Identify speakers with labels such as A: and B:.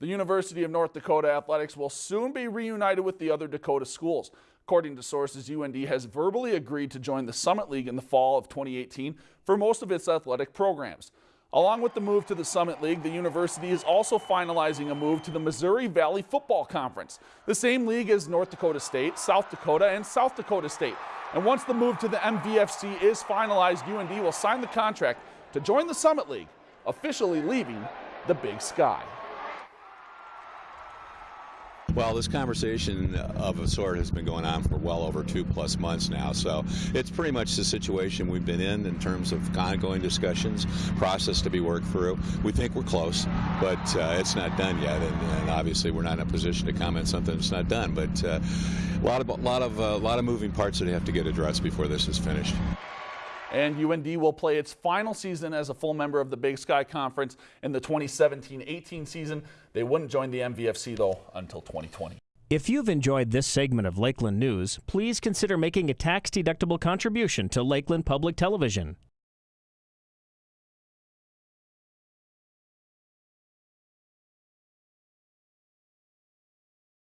A: The University of North Dakota Athletics will soon be reunited with the other Dakota schools. According to sources, UND has verbally agreed to join the Summit League in the fall of 2018 for most of its athletic programs. Along with the move to the Summit League, the university is also finalizing a move to the Missouri Valley Football Conference, the same league as North Dakota State, South Dakota, and South Dakota State. And once the move to the MVFC is finalized, UND will sign the contract to join the Summit League, officially leaving the Big Sky.
B: Well, this conversation of a sort has been going on for well over two plus months now, so it's pretty much the situation we've been in in terms of ongoing discussions, process to be worked through. We think we're close, but uh, it's not done yet, and, and, obviously we're not in a position to comment something that's not done. But uh, a lot of a lot of a uh, lot of moving parts that have to get addressed before this is finished.
A: And UND will play its final season as a full member of the Big Sky Conference in the 2017-18 season. They wouldn't join the MVFC, though, until 2020.
C: If you've enjoyed this segment of Lakeland News, please consider making a tax-deductible contribution to Lakeland Public Television.